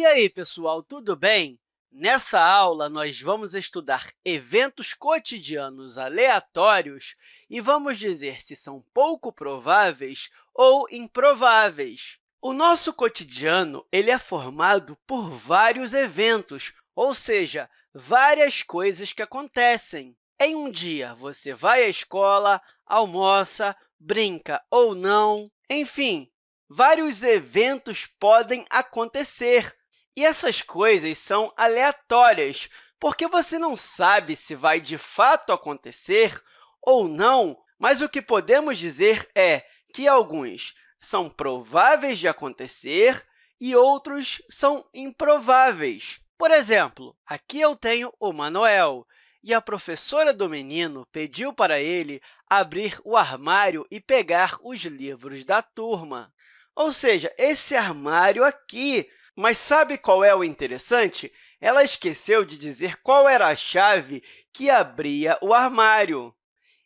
E aí, pessoal, tudo bem? Nessa aula, nós vamos estudar eventos cotidianos aleatórios e vamos dizer se são pouco prováveis ou improváveis. O nosso cotidiano ele é formado por vários eventos, ou seja, várias coisas que acontecem. Em um dia, você vai à escola, almoça, brinca ou não, enfim, vários eventos podem acontecer. E essas coisas são aleatórias, porque você não sabe se vai de fato acontecer ou não, mas o que podemos dizer é que alguns são prováveis de acontecer e outros são improváveis. Por exemplo, aqui eu tenho o Manuel, e a professora do menino pediu para ele abrir o armário e pegar os livros da turma. Ou seja, esse armário aqui mas sabe qual é o interessante? Ela esqueceu de dizer qual era a chave que abria o armário.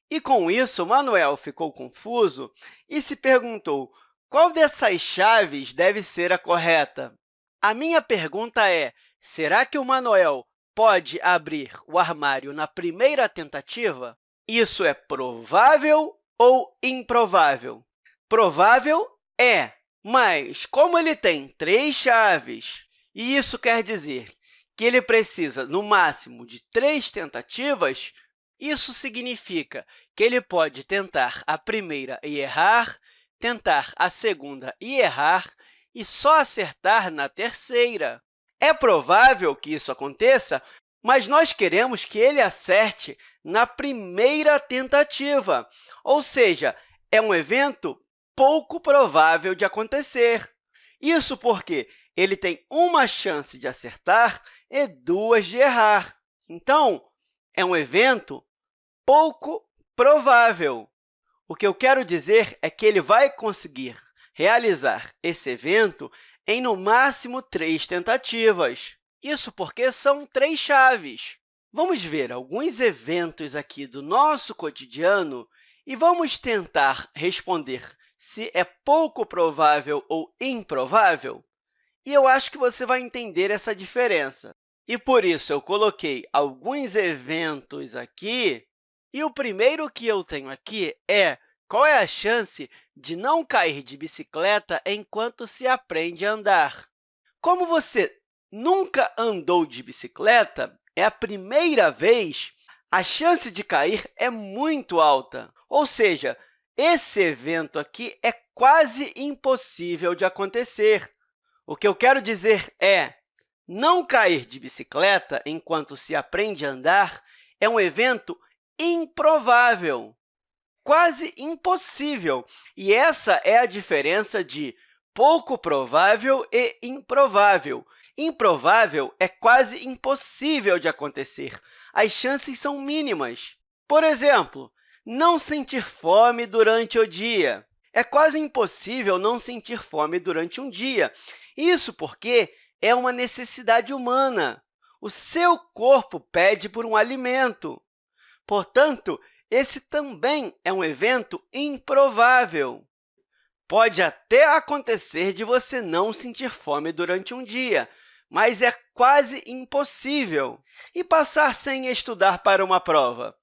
E, com isso, Manuel ficou confuso e se perguntou qual dessas chaves deve ser a correta. A minha pergunta é, será que o Manuel pode abrir o armário na primeira tentativa? Isso é provável ou improvável? Provável é, mas, como ele tem três chaves, e isso quer dizer que ele precisa, no máximo, de três tentativas, isso significa que ele pode tentar a primeira e errar, tentar a segunda e errar, e só acertar na terceira. É provável que isso aconteça, mas nós queremos que ele acerte na primeira tentativa, ou seja, é um evento pouco provável de acontecer. Isso porque ele tem uma chance de acertar e duas de errar. Então, é um evento pouco provável. O que eu quero dizer é que ele vai conseguir realizar esse evento em, no máximo, três tentativas. Isso porque são três chaves. Vamos ver alguns eventos aqui do nosso cotidiano e vamos tentar responder se é pouco provável ou improvável? E eu acho que você vai entender essa diferença. E, por isso, eu coloquei alguns eventos aqui. E o primeiro que eu tenho aqui é qual é a chance de não cair de bicicleta enquanto se aprende a andar? Como você nunca andou de bicicleta, é a primeira vez, a chance de cair é muito alta. Ou seja, esse evento aqui é quase impossível de acontecer. O que eu quero dizer é, não cair de bicicleta enquanto se aprende a andar é um evento improvável, quase impossível. E essa é a diferença de pouco provável e improvável. Improvável é quase impossível de acontecer. As chances são mínimas. Por exemplo, não sentir fome durante o dia. É quase impossível não sentir fome durante um dia. Isso porque é uma necessidade humana. O seu corpo pede por um alimento. Portanto, esse também é um evento improvável. Pode até acontecer de você não sentir fome durante um dia, mas é quase impossível. E passar sem estudar para uma prova?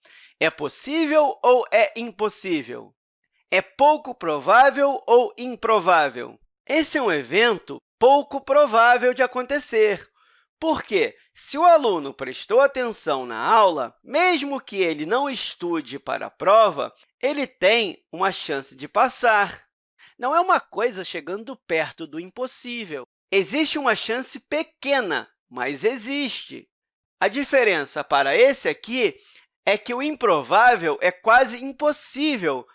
É possível ou é impossível? É pouco provável ou improvável? Esse é um evento pouco provável de acontecer. Porque, se o aluno prestou atenção na aula, mesmo que ele não estude para a prova, ele tem uma chance de passar. Não é uma coisa chegando perto do impossível. Existe uma chance pequena, mas existe. A diferença para esse aqui é que o improvável é quase impossível.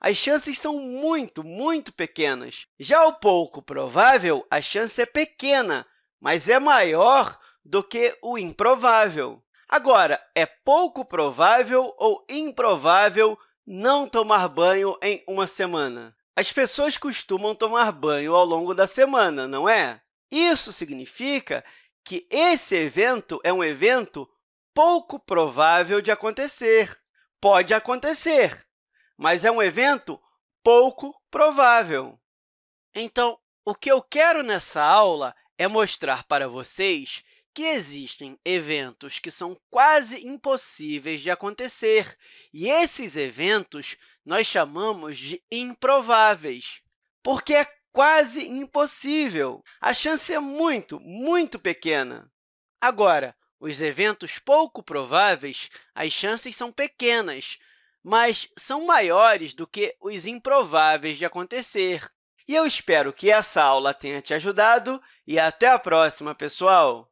As chances são muito, muito pequenas. Já o pouco provável, a chance é pequena, mas é maior do que o improvável. Agora, é pouco provável ou improvável não tomar banho em uma semana? As pessoas costumam tomar banho ao longo da semana, não é? Isso significa que esse evento é um evento pouco provável de acontecer. Pode acontecer, mas é um evento pouco provável. Então, o que eu quero nessa aula é mostrar para vocês que existem eventos que são quase impossíveis de acontecer, e esses eventos nós chamamos de improváveis, porque é quase impossível. A chance é muito, muito pequena. Agora, os eventos pouco prováveis, as chances são pequenas, mas são maiores do que os improváveis de acontecer. E eu espero que essa aula tenha te ajudado e até a próxima, pessoal!